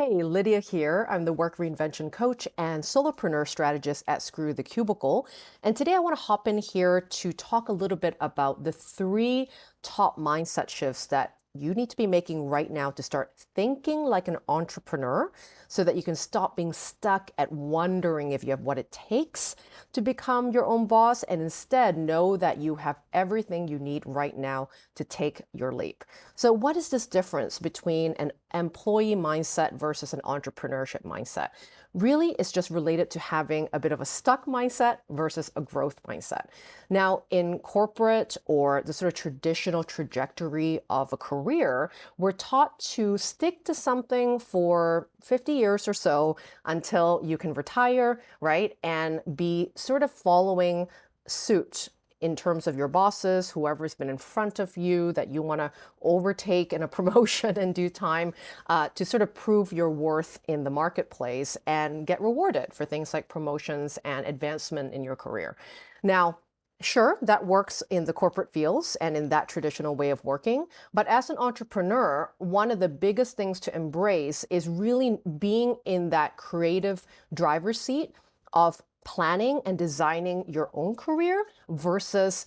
Hey, Lydia here. I'm the work reinvention coach and solopreneur strategist at Screw the Cubicle. And today I want to hop in here to talk a little bit about the three top mindset shifts that you need to be making right now to start thinking like an entrepreneur so that you can stop being stuck at wondering if you have what it takes to become your own boss and instead know that you have everything you need right now to take your leap. So what is this difference between an employee mindset versus an entrepreneurship mindset? really is just related to having a bit of a stuck mindset versus a growth mindset. Now, in corporate or the sort of traditional trajectory of a career, we're taught to stick to something for 50 years or so until you can retire, right? And be sort of following suit in terms of your bosses, whoever's been in front of you that you want to overtake in a promotion in due time uh, to sort of prove your worth in the marketplace and get rewarded for things like promotions and advancement in your career. Now, Sure, that works in the corporate fields and in that traditional way of working. But as an entrepreneur, one of the biggest things to embrace is really being in that creative driver's seat of planning and designing your own career versus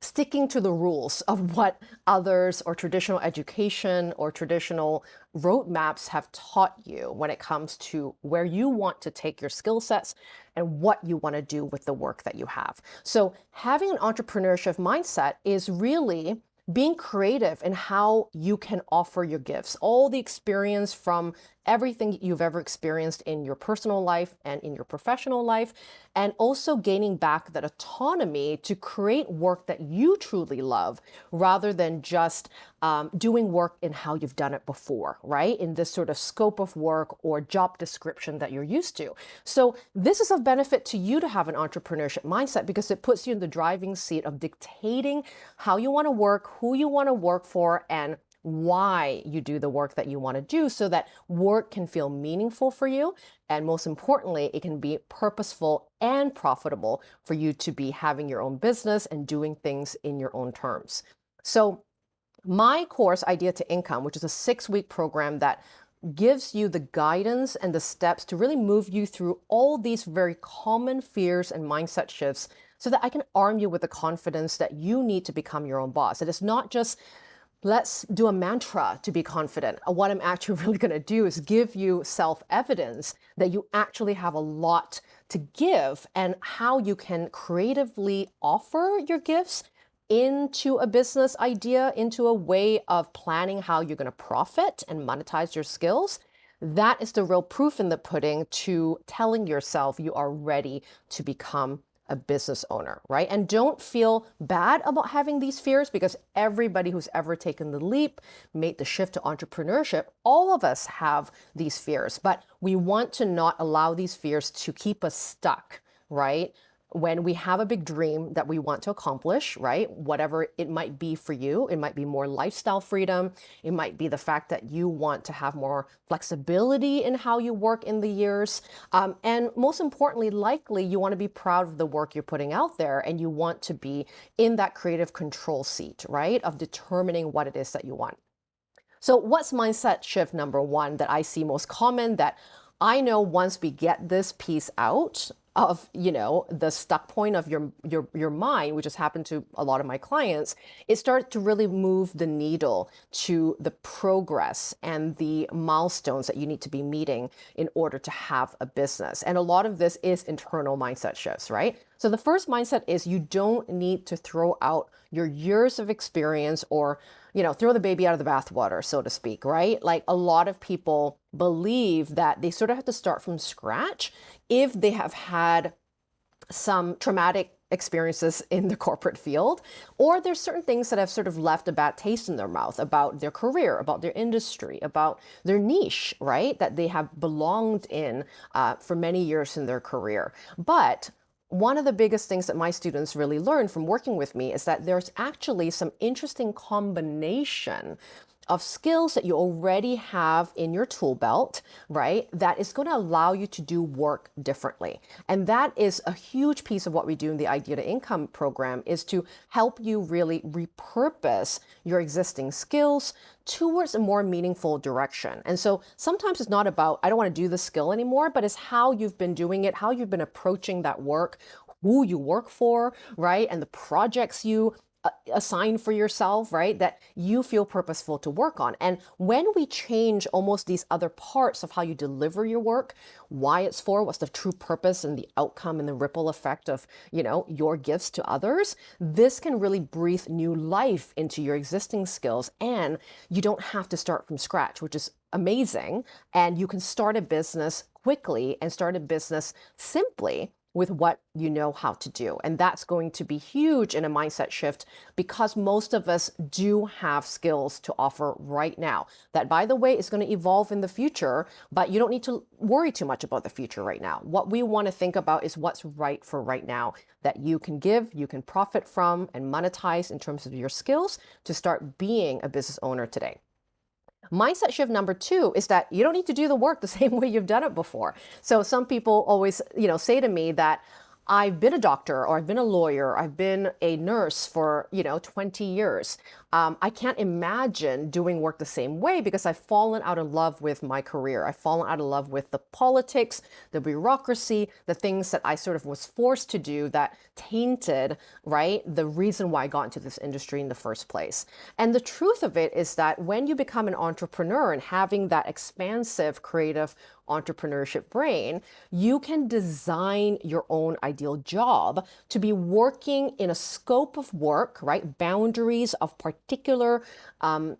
sticking to the rules of what others or traditional education or traditional roadmaps have taught you when it comes to where you want to take your skill sets and what you want to do with the work that you have. So having an entrepreneurship mindset is really being creative in how you can offer your gifts, all the experience from everything you've ever experienced in your personal life and in your professional life, and also gaining back that autonomy to create work that you truly love rather than just um, doing work in how you've done it before, right? In this sort of scope of work or job description that you're used to. So this is of benefit to you to have an entrepreneurship mindset because it puts you in the driving seat of dictating how you want to work, who you want to work for, and why you do the work that you want to do so that work can feel meaningful for you. And most importantly, it can be purposeful and profitable for you to be having your own business and doing things in your own terms. So my course, Idea to Income, which is a six week program that gives you the guidance and the steps to really move you through all these very common fears and mindset shifts so that I can arm you with the confidence that you need to become your own boss. It is not just let's do a mantra to be confident. What I'm actually really going to do is give you self-evidence that you actually have a lot to give and how you can creatively offer your gifts into a business idea, into a way of planning how you're going to profit and monetize your skills. That is the real proof in the pudding to telling yourself you are ready to become a business owner, right? And don't feel bad about having these fears because everybody who's ever taken the leap, made the shift to entrepreneurship, all of us have these fears, but we want to not allow these fears to keep us stuck, right? When we have a big dream that we want to accomplish, right? Whatever it might be for you, it might be more lifestyle freedom. It might be the fact that you want to have more flexibility in how you work in the years. Um, and most importantly, likely you want to be proud of the work you're putting out there and you want to be in that creative control seat, right? Of determining what it is that you want. So what's mindset shift number one that I see most common that I know once we get this piece out, of you know the stuck point of your your your mind which has happened to a lot of my clients it starts to really move the needle to the progress and the milestones that you need to be meeting in order to have a business and a lot of this is internal mindset shifts right so the first mindset is you don't need to throw out your years of experience or you know, throw the baby out of the bathwater, so to speak, right? Like a lot of people believe that they sort of have to start from scratch if they have had some traumatic experiences in the corporate field, or there's certain things that have sort of left a bad taste in their mouth about their career, about their industry, about their niche, right? That they have belonged in uh, for many years in their career. But one of the biggest things that my students really learn from working with me is that there's actually some interesting combination of skills that you already have in your tool belt, right? That is going to allow you to do work differently. And that is a huge piece of what we do in the Idea to Income program is to help you really repurpose your existing skills towards a more meaningful direction. And so sometimes it's not about, I don't want to do the skill anymore, but it's how you've been doing it, how you've been approaching that work, who you work for, right? And the projects you assign for yourself, right? That you feel purposeful to work on. And when we change almost these other parts of how you deliver your work, why it's for, what's the true purpose and the outcome and the ripple effect of, you know, your gifts to others, this can really breathe new life into your existing skills. And you don't have to start from scratch, which is amazing. And you can start a business quickly and start a business simply with what you know how to do. And that's going to be huge in a mindset shift because most of us do have skills to offer right now. That, by the way, is going to evolve in the future, but you don't need to worry too much about the future right now. What we want to think about is what's right for right now that you can give, you can profit from, and monetize in terms of your skills to start being a business owner today. Mindset shift number two is that you don't need to do the work the same way you've done it before. So some people always, you know, say to me that I've been a doctor or I've been a lawyer, I've been a nurse for, you know, 20 years. Um, I can't imagine doing work the same way because I've fallen out of love with my career. I've fallen out of love with the politics, the bureaucracy, the things that I sort of was forced to do that tainted, right, the reason why I got into this industry in the first place. And the truth of it is that when you become an entrepreneur and having that expansive creative entrepreneurship brain, you can design your own ideal job to be working in a scope of work, right? Boundaries of particular um,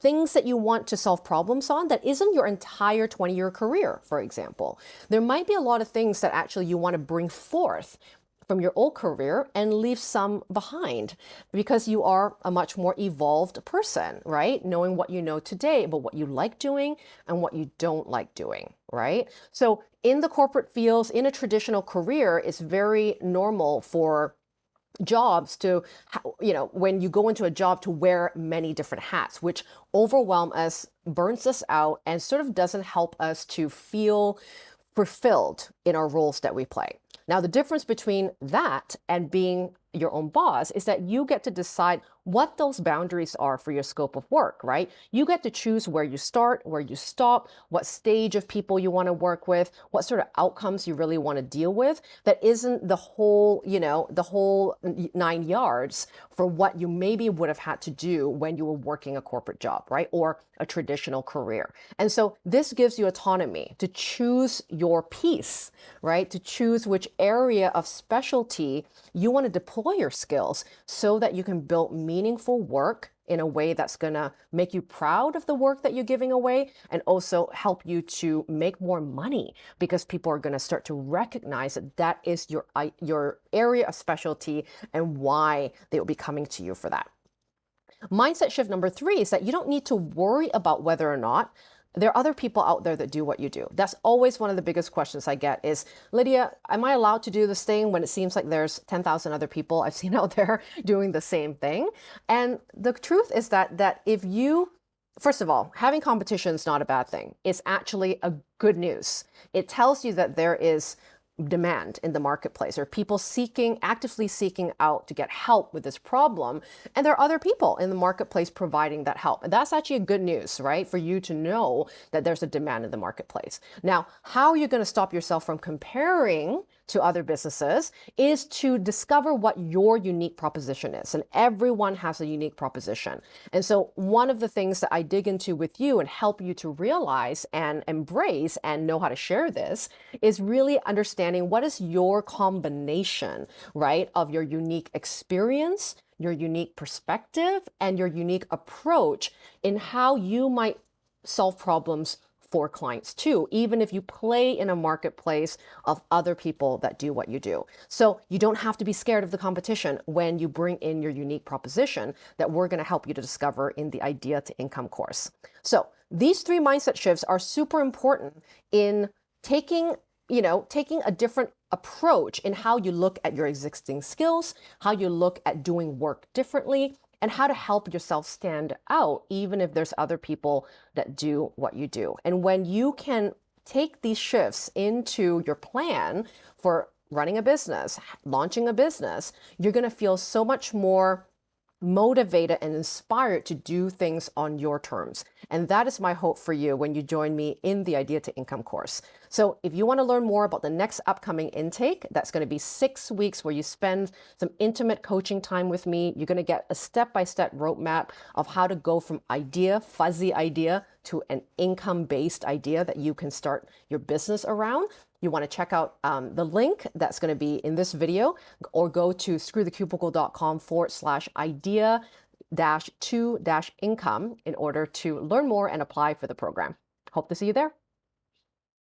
things that you want to solve problems on that isn't your entire 20 year career, for example. There might be a lot of things that actually you want to bring forth from your old career and leave some behind because you are a much more evolved person, right? Knowing what you know today, but what you like doing and what you don't like doing, right? So in the corporate fields, in a traditional career, it's very normal for jobs to, you know, when you go into a job to wear many different hats, which overwhelm us, burns us out, and sort of doesn't help us to feel fulfilled in our roles that we play. Now, the difference between that and being your own boss is that you get to decide what those boundaries are for your scope of work, right? You get to choose where you start, where you stop, what stage of people you want to work with, what sort of outcomes you really want to deal with. That isn't the whole, you know, the whole nine yards for what you maybe would have had to do when you were working a corporate job, right? Or a traditional career. And so this gives you autonomy to choose your piece, right? To choose which area of specialty you want to deploy your skills so that you can build meaningful work in a way that's going to make you proud of the work that you're giving away and also help you to make more money because people are going to start to recognize that that is your uh, your area of specialty and why they will be coming to you for that. Mindset shift number 3 is that you don't need to worry about whether or not there are other people out there that do what you do. That's always one of the biggest questions I get is, Lydia, am I allowed to do this thing when it seems like there's 10,000 other people I've seen out there doing the same thing? And the truth is that that if you First of all, having competition is not a bad thing. It's actually a good news. It tells you that there is demand in the marketplace? Or people seeking actively seeking out to get help with this problem? And there are other people in the marketplace providing that help. And that's actually a good news right? For you to know that there's a demand in the marketplace. Now how are you going to stop yourself from comparing to other businesses is to discover what your unique proposition is. And everyone has a unique proposition. And so one of the things that I dig into with you and help you to realize and embrace and know how to share this is really understanding what is your combination, right, of your unique experience, your unique perspective, and your unique approach in how you might solve problems for clients too, even if you play in a marketplace of other people that do what you do. So you don't have to be scared of the competition when you bring in your unique proposition that we're going to help you to discover in the Idea to Income course. So these three mindset shifts are super important in taking you know, taking a different approach in how you look at your existing skills, how you look at doing work differently, and how to help yourself stand out, even if there's other people that do what you do. And when you can take these shifts into your plan for running a business, launching a business, you're going to feel so much more motivated and inspired to do things on your terms. And that is my hope for you when you join me in the Idea to Income course. So if you want to learn more about the next upcoming intake, that's going to be six weeks where you spend some intimate coaching time with me. You're going to get a step-by-step roadmap of how to go from idea, fuzzy idea, to an income-based idea that you can start your business around you want to check out um, the link that's going to be in this video or go to screwthecubicle.com forward slash idea dash two dash income in order to learn more and apply for the program. Hope to see you there.